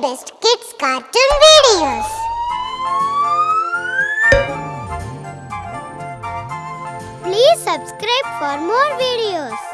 best kids cartoon videos. Please subscribe for more videos.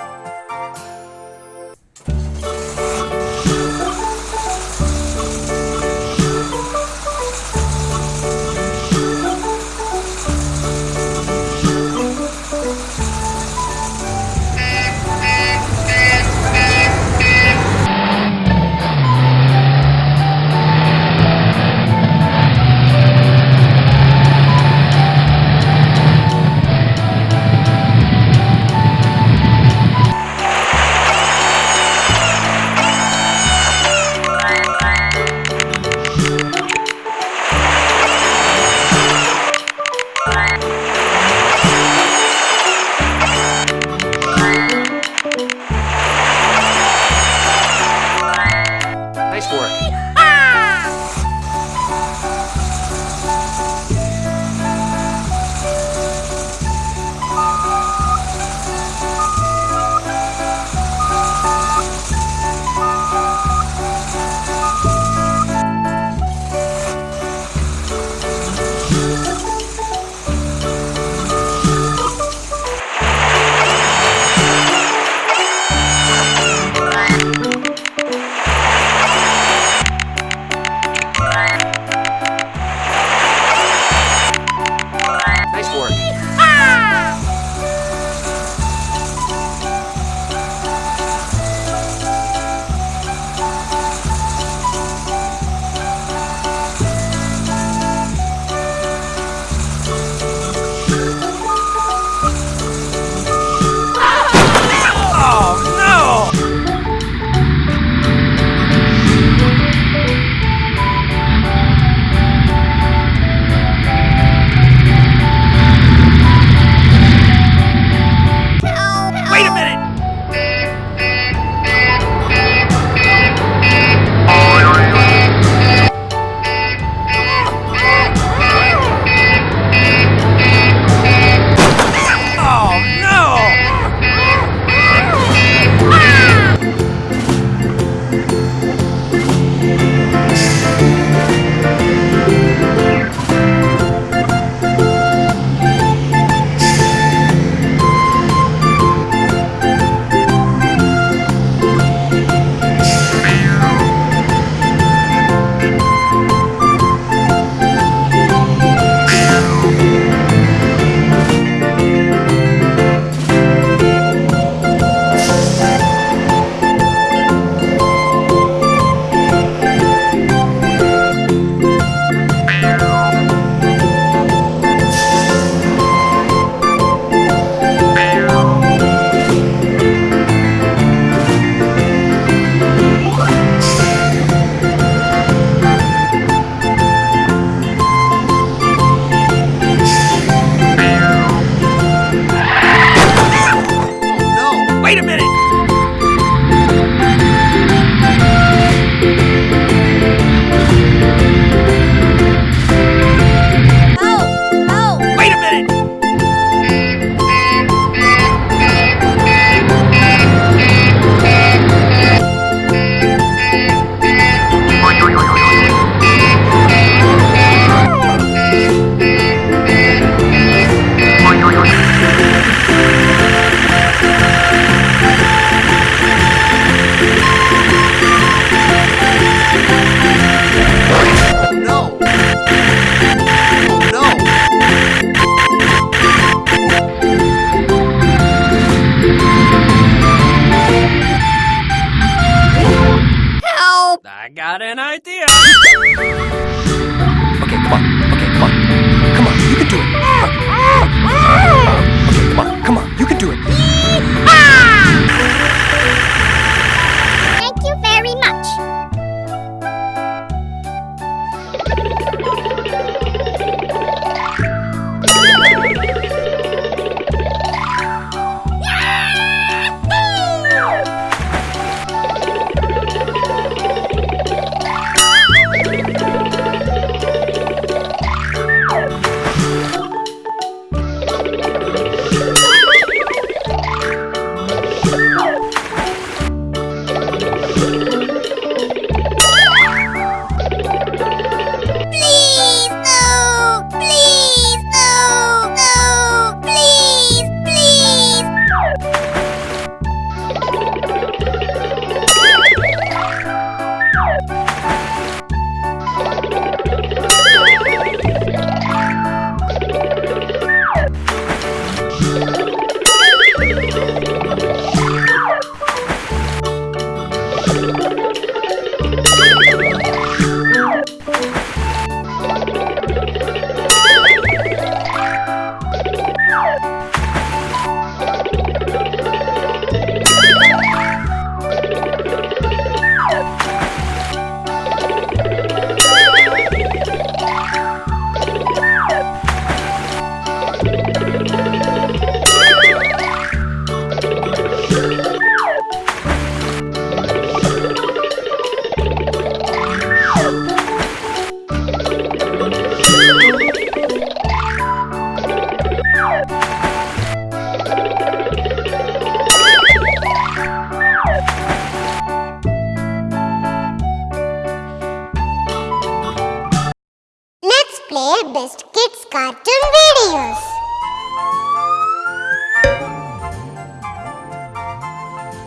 Play Best Kids Cartoon Videos.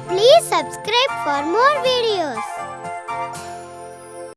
Please subscribe for more videos.